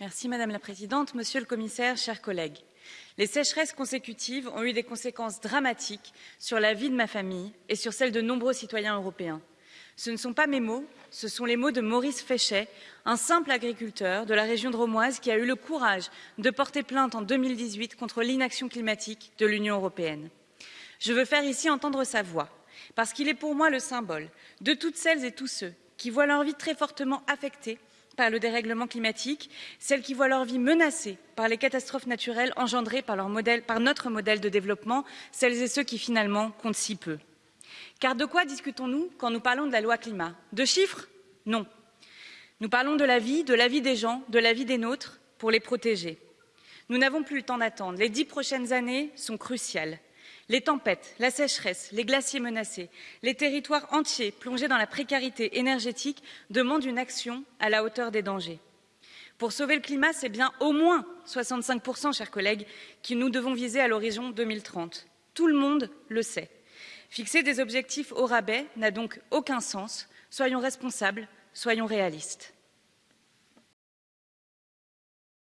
Merci Madame la Présidente, Monsieur le Commissaire, chers collègues. Les sécheresses consécutives ont eu des conséquences dramatiques sur la vie de ma famille et sur celle de nombreux citoyens européens. Ce ne sont pas mes mots, ce sont les mots de Maurice Féchet, un simple agriculteur de la région de Romoise qui a eu le courage de porter plainte en 2018 contre l'inaction climatique de l'Union européenne. Je veux faire ici entendre sa voix, parce qu'il est pour moi le symbole de toutes celles et tous ceux qui voient leur vie très fortement affectée par le dérèglement climatique, celles qui voient leur vie menacée par les catastrophes naturelles engendrées par, notre modèle de développement, celles et ceux qui finalement comptent si peu. Car de quoi discutons-nous quand nous parlons de la loi climat? De chiffres? Non. Nous parlons de la vie, de la vie des gens, de la vie des nôtres, pour les protéger. Nous n'avons plus le temps d'attendre. Les dix prochaines années sont cruciales. Les tempêtes, la sécheresse, les glaciers menacés, les territoires entiers plongés dans la précarité énergétique demandent une action à la hauteur des dangers. Pour sauver le climat, c'est bien au moins 65%, chers collègues, que nous devons viser à l'horizon 2030. Tout le monde le sait. Fixer des objectifs au rabais n'a donc aucun sens. Soyons responsables, soyons réalistes.